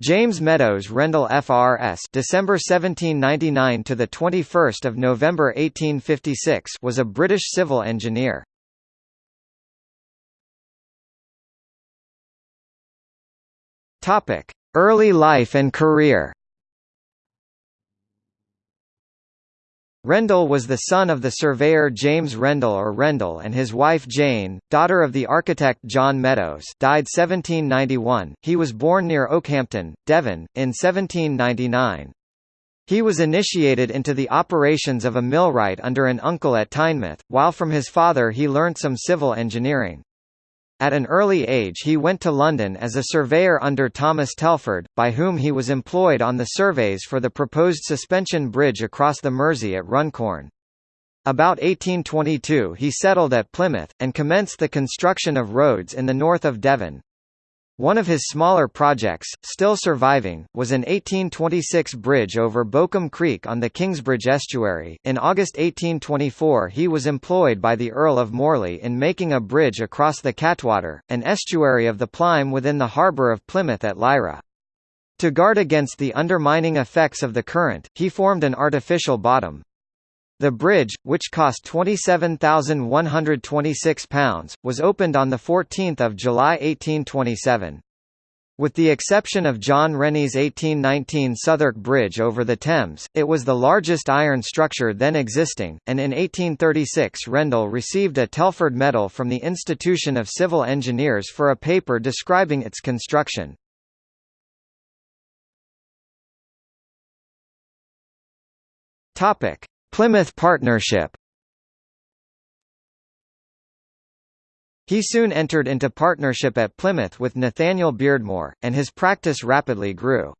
James Meadows Rendel FRS December 1799 to the 21st of November 1856 was a British civil engineer. Topic: Early life and career. Rendel was the son of the surveyor James Rendel or Rendle and his wife Jane, daughter of the architect John Meadows died 1791. He was born near Okehampton, Devon, in 1799. He was initiated into the operations of a millwright under an uncle at Tynemouth, while from his father he learnt some civil engineering. At an early age he went to London as a surveyor under Thomas Telford, by whom he was employed on the surveys for the proposed suspension bridge across the Mersey at Runcorn. About 1822 he settled at Plymouth, and commenced the construction of roads in the north of Devon. One of his smaller projects, still surviving, was an 1826 bridge over Bowcombe Creek on the Kingsbridge estuary. In August 1824, he was employed by the Earl of Morley in making a bridge across the Catwater, an estuary of the Plyme within the harbour of Plymouth at Laira. To guard against the undermining effects of the current, he formed an artificial bottom, the bridge, which cost £27,126, was opened on 14 July 1827. With the exception of John Rennie's 1819 Southwark Bridge over the Thames, it was the largest iron structure then existing, and in 1836 Rendel received a Telford Medal from the Institution of Civil Engineers for a paper describing its construction. Plymouth Partnership He soon entered into partnership at Plymouth with Nathaniel Beardmore, and his practice rapidly grew.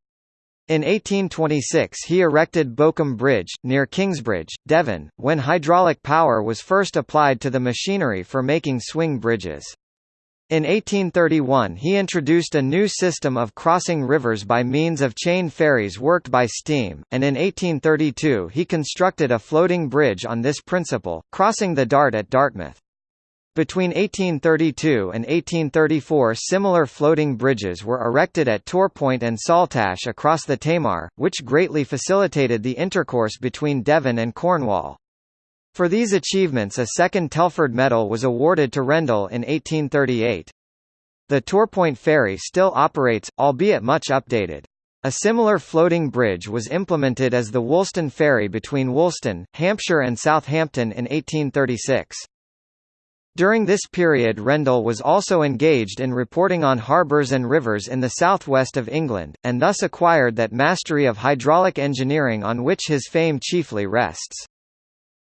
In 1826 he erected Bowcombe Bridge, near Kingsbridge, Devon, when hydraulic power was first applied to the machinery for making swing bridges. In 1831 he introduced a new system of crossing rivers by means of chain ferries worked by steam, and in 1832 he constructed a floating bridge on this principle, crossing the Dart at Dartmouth. Between 1832 and 1834 similar floating bridges were erected at Torpoint and Saltash across the Tamar, which greatly facilitated the intercourse between Devon and Cornwall. For these achievements a second Telford Medal was awarded to Rendel in 1838. The Torpoint ferry still operates, albeit much updated. A similar floating bridge was implemented as the Woolston Ferry between Woolston, Hampshire and Southampton in 1836. During this period Rendel was also engaged in reporting on harbours and rivers in the southwest of England, and thus acquired that mastery of hydraulic engineering on which his fame chiefly rests.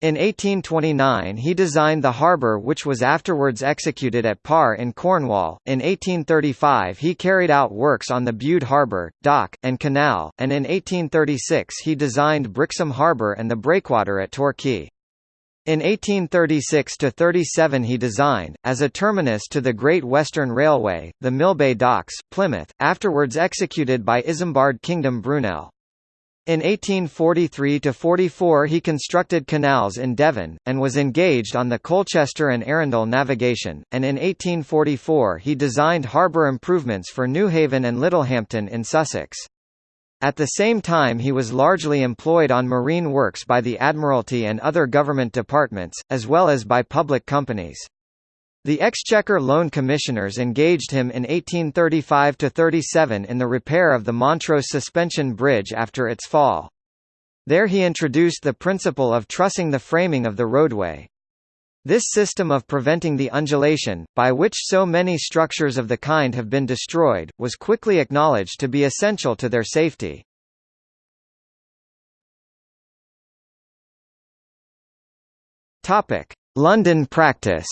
In 1829 he designed the harbour which was afterwards executed at Par in Cornwall. In 1835 he carried out works on the Bude harbour, dock, and canal, and in 1836 he designed Brixham harbour and the breakwater at Torquay. In 1836–37 he designed, as a terminus to the Great Western Railway, the Millbay Docks, Plymouth, afterwards executed by Isambard Kingdom Brunel. In 1843–44 he constructed canals in Devon, and was engaged on the Colchester and Arundel navigation, and in 1844 he designed harbour improvements for Newhaven and Littlehampton in Sussex. At the same time he was largely employed on marine works by the Admiralty and other government departments, as well as by public companies. The Exchequer Loan Commissioners engaged him in 1835–37 in the repair of the Montrose Suspension Bridge after its fall. There he introduced the principle of trussing the framing of the roadway. This system of preventing the undulation, by which so many structures of the kind have been destroyed, was quickly acknowledged to be essential to their safety. London practice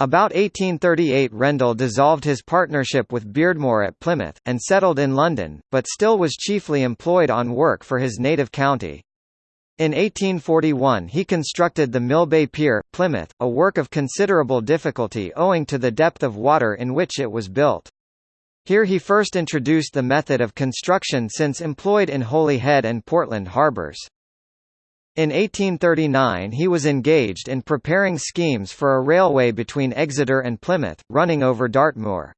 About 1838 Rendel dissolved his partnership with Beardmore at Plymouth, and settled in London, but still was chiefly employed on work for his native county. In 1841 he constructed the Millbay Pier, Plymouth, a work of considerable difficulty owing to the depth of water in which it was built. Here he first introduced the method of construction since employed in Holyhead and Portland harbours. In 1839 he was engaged in preparing schemes for a railway between Exeter and Plymouth, running over Dartmoor.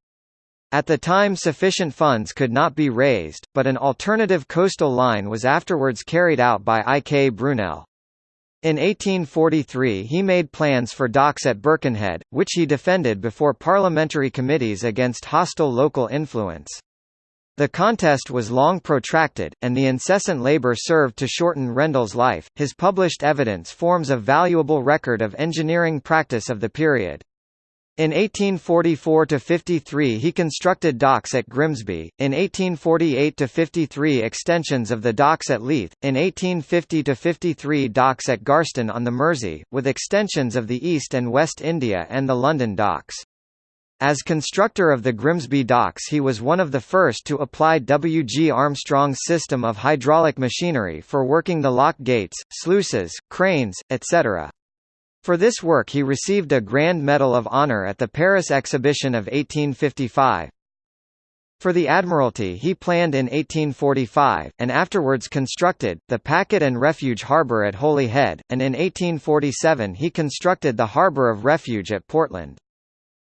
At the time sufficient funds could not be raised, but an alternative coastal line was afterwards carried out by I. K. Brunel. In 1843 he made plans for docks at Birkenhead, which he defended before parliamentary committees against hostile local influence. The contest was long protracted, and the incessant labor served to shorten Rendel's life. His published evidence forms a valuable record of engineering practice of the period. In 1844–53 he constructed docks at Grimsby, in 1848–53 extensions of the docks at Leith, in 1850–53 docks at Garston on the Mersey, with extensions of the East and West India and the London docks. As constructor of the Grimsby docks he was one of the first to apply W. G. Armstrong's system of hydraulic machinery for working the lock gates, sluices, cranes, etc. For this work he received a Grand Medal of Honor at the Paris Exhibition of 1855. For the Admiralty he planned in 1845, and afterwards constructed, the Packet and Refuge Harbour at Holyhead, and in 1847 he constructed the Harbour of Refuge at Portland.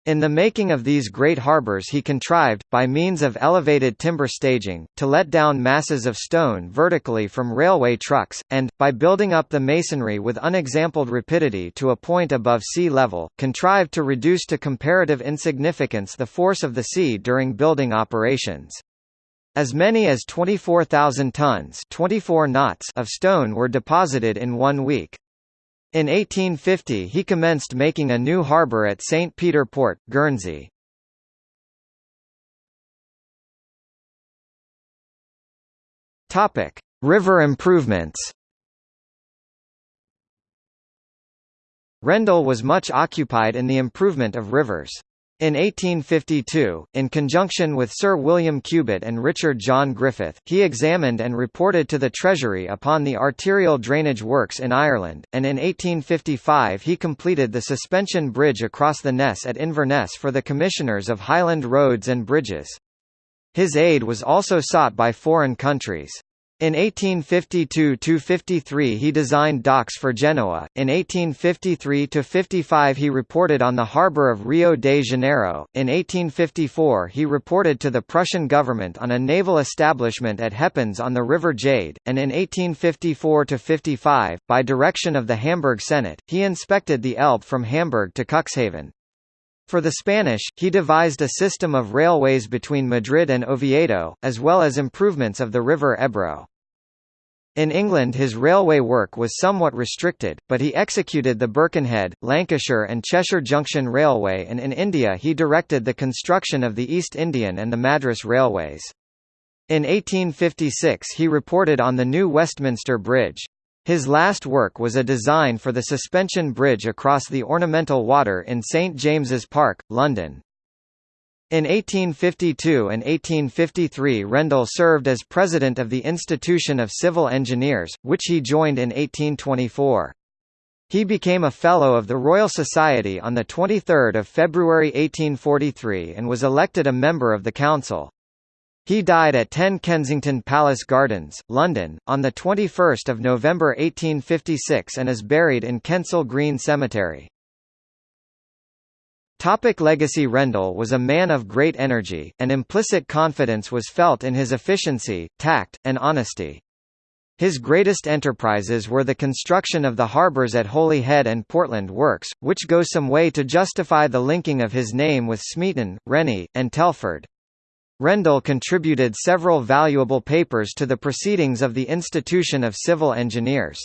In the making of these great harbours he contrived, by means of elevated timber staging, to let down masses of stone vertically from railway trucks, and, by building up the masonry with unexampled rapidity to a point above sea level, contrived to reduce to comparative insignificance the force of the sea during building operations. As many as 24,000 tons 24 knots of stone were deposited in one week. In 1850 he commenced making a new harbour at St. Peter Port, Guernsey. Topic: River improvements. Rendel was much occupied in the improvement of rivers. In 1852, in conjunction with Sir William Cubitt and Richard John Griffith, he examined and reported to the Treasury upon the arterial drainage works in Ireland, and in 1855 he completed the suspension bridge across the Ness at Inverness for the Commissioners of Highland Roads and Bridges. His aid was also sought by foreign countries. In 1852–53 he designed docks for Genoa, in 1853–55 he reported on the harbour of Rio de Janeiro, in 1854 he reported to the Prussian government on a naval establishment at Heppens on the River Jade, and in 1854–55, by direction of the Hamburg Senate, he inspected the Elbe from Hamburg to Cuxhaven. For the Spanish, he devised a system of railways between Madrid and Oviedo, as well as improvements of the river Ebro. In England his railway work was somewhat restricted, but he executed the Birkenhead, Lancashire and Cheshire Junction Railway and in India he directed the construction of the East Indian and the Madras Railways. In 1856 he reported on the new Westminster Bridge. His last work was a design for the suspension bridge across the ornamental water in St James's Park, London. In 1852 and 1853 Rendel served as president of the Institution of Civil Engineers, which he joined in 1824. He became a Fellow of the Royal Society on 23 February 1843 and was elected a member of the Council. He died at 10 Kensington Palace Gardens, London, on 21 November 1856 and is buried in Kensal Green Cemetery. Topic legacy Rendel was a man of great energy, and implicit confidence was felt in his efficiency, tact, and honesty. His greatest enterprises were the construction of the harbours at Holyhead and Portland Works, which go some way to justify the linking of his name with Smeaton, Rennie, and Telford. Rendel contributed several valuable papers to the proceedings of the Institution of Civil Engineers.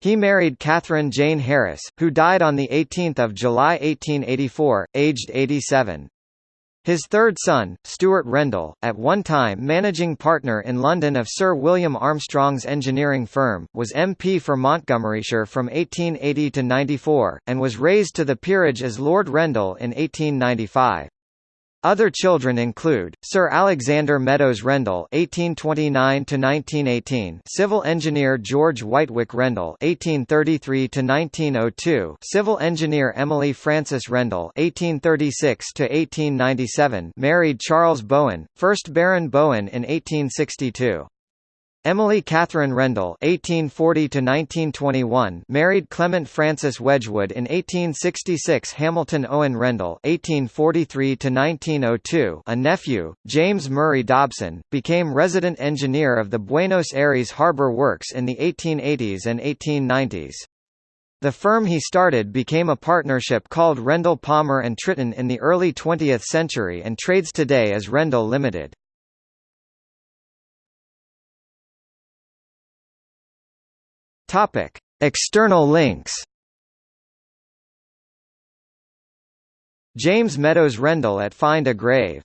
He married Catherine Jane Harris, who died on 18 July 1884, aged 87. His third son, Stuart Rendel, at one time managing partner in London of Sir William Armstrong's engineering firm, was MP for Montgomeryshire from 1880 to 94, and was raised to the peerage as Lord Rendel in 1895. Other children include Sir Alexander Meadows Rendel (1829–1918), civil engineer George Wightwick Rendel (1833–1902), civil engineer Emily Frances Rendel (1836–1897), married Charles Bowen, first Baron Bowen in 1862. Emily Catherine Rendel (1840–1921) married Clement Francis Wedgwood in 1866. Hamilton Owen Rendel (1843–1902), a nephew, James Murray Dobson, became resident engineer of the Buenos Aires Harbor Works in the 1880s and 1890s. The firm he started became a partnership called Rendel Palmer and Tritton in the early 20th century and trades today as Rendel Limited. Topic: External links. James Meadows Rendel at Find a Grave